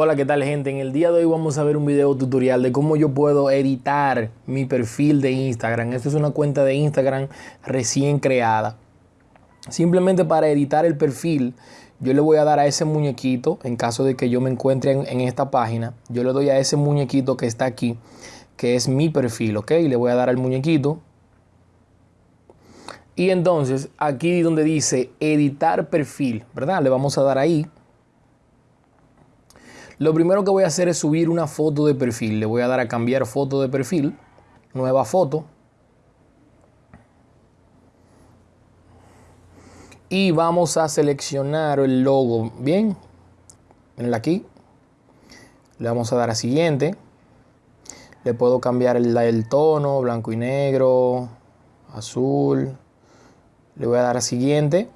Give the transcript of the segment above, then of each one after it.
Hola, ¿qué tal gente? En el día de hoy vamos a ver un video tutorial de cómo yo puedo editar mi perfil de Instagram. Esta es una cuenta de Instagram recién creada. Simplemente para editar el perfil, yo le voy a dar a ese muñequito, en caso de que yo me encuentre en, esta página, yo le doy a ese muñequito que está aquí, que es mi perfil, ¿ok? Le voy a dar al muñequito. Y entonces, aquí donde dice editar perfil, ¿verdad? Le vamos a dar ahí. Lo primero que voy a hacer es subir una foto de perfil. Le voy a dar a cambiar foto de perfil. Nueva foto. Y vamos a seleccionar el logo. Bien. Miren aquí. Le vamos a dar a siguiente. Le puedo cambiar el, el tono, blanco y negro, azul. Le voy a dar a siguiente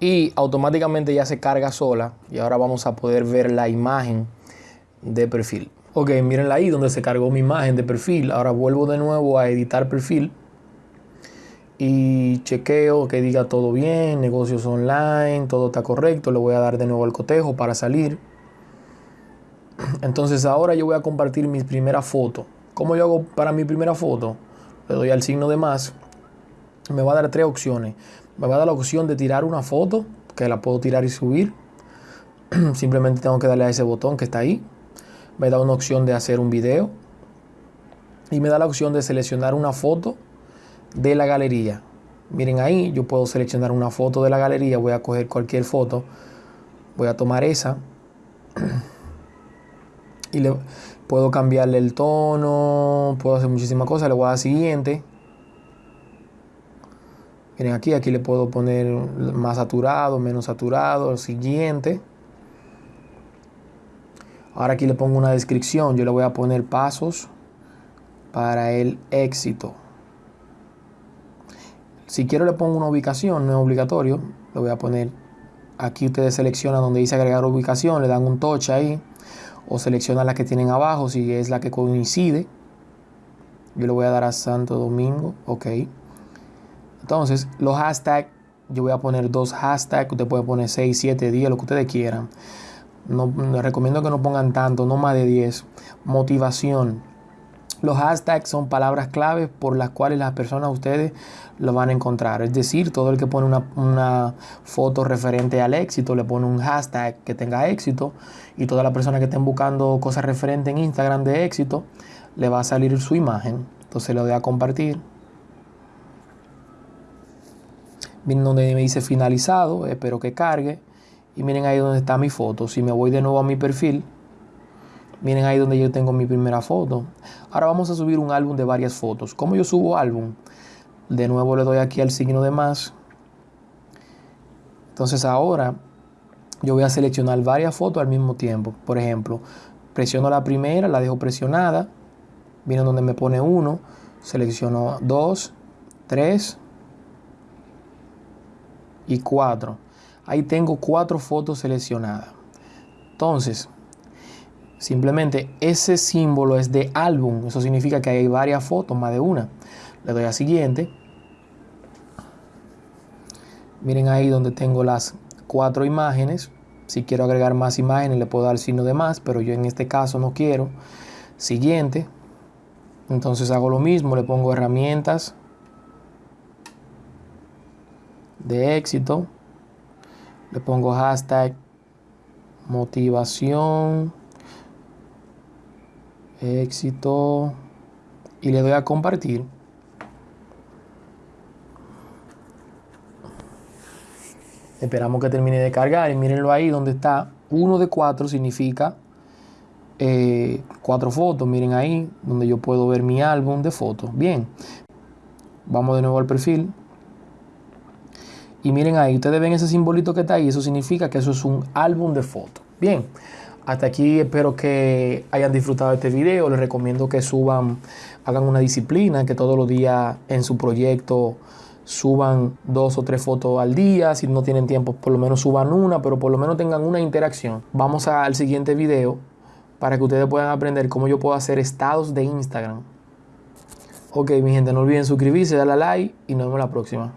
y automáticamente ya se carga sola y ahora vamos a poder ver la imagen de perfil. Ok, mirenla ahí donde se cargó mi imagen de perfil. Ahora vuelvo de nuevo a editar perfil y chequeo que diga todo bien, negocios online, todo está correcto. Le voy a dar de nuevo el cotejo para salir. Entonces ahora yo voy a compartir mi primera foto. ¿Cómo yo hago para mi primera foto? Le doy al signo de más. Me va a dar tres opciones. Me va a dar la opción de tirar una foto, que la puedo tirar y subir. Simplemente tengo que darle a ese botón que está ahí me da una opción de hacer un video y me da la opción de seleccionar una foto de la galería. Miren ahí, yo puedo seleccionar una foto de la galería, voy a coger cualquier foto, voy a tomar esa y le puedo cambiarle el tono, puedo hacer muchísimas cosas, le voy a dar siguiente. Miren aquí, aquí le puedo poner más saturado, menos saturado, siguiente. Ahora aquí le pongo una descripción. Yo le voy a poner pasos para el éxito. Si quiero le pongo una ubicación, no es obligatorio. Le voy a poner, aquí ustedes seleccionan donde dice agregar ubicación, le dan un touch ahí. O seleccionan la que tienen abajo si es la que coincide. Yo le voy a dar a Santo Domingo, ok. Entonces, los hashtags, yo voy a poner dos hashtags. Usted puede poner 6, 7, 10, lo que ustedes quieran. No, les recomiendo que no pongan tanto, no más de 10. Motivación. Los hashtags son palabras claves por las cuales las personas ustedes lo van a encontrar. Es decir, todo el que pone una, una, foto referente al éxito le pone un hashtag que tenga éxito y todas las personas que estén buscando cosas referentes en Instagram de éxito le va a salir su imagen. Entonces le doy a compartir. Miren donde me dice finalizado, espero que cargue. Y miren ahí donde está mi foto. Si me voy de nuevo a mi perfil, miren ahí donde yo tengo mi primera foto. Ahora vamos a subir un álbum de varias fotos. ¿Cómo yo subo álbum? De nuevo le doy aquí al signo de más. Entonces ahora yo voy a seleccionar varias fotos al mismo tiempo. Por ejemplo, presiono la primera, la dejo presionada. Miren donde me pone uno. Selecciono dos, tres y cuatro. Ahí tengo cuatro fotos seleccionadas. Entonces, simplemente ese símbolo es de álbum. Eso significa que hay varias fotos, más de una. Le doy a siguiente. Miren ahí donde tengo las cuatro imágenes. Si quiero agregar más imágenes le puedo dar signo de más, pero yo en este caso no quiero. Siguiente. Entonces hago lo mismo, le pongo herramientas de éxito le pongo hashtag motivación éxito y le doy a compartir. Esperamos que termine de cargar y mírenlo ahí donde está. Uno de cuatro significa eh, cuatro fotos miren ahí donde yo puedo ver mi álbum de fotos. Bien vamos de nuevo al perfil y miren ahí, ustedes ven ese simbolito que está ahí, eso significa que eso es un álbum de fotos. Bien, hasta aquí espero que hayan disfrutado este video. Les recomiendo que suban, hagan una disciplina, que todos los días en su proyecto suban dos o tres fotos al día. Si no tienen tiempo, por lo menos suban una, pero por lo menos tengan una interacción. Vamos al siguiente video para que ustedes puedan aprender cómo yo puedo hacer estados de Instagram. Ok, mi gente, no olviden suscribirse, darle a like y nos vemos la próxima.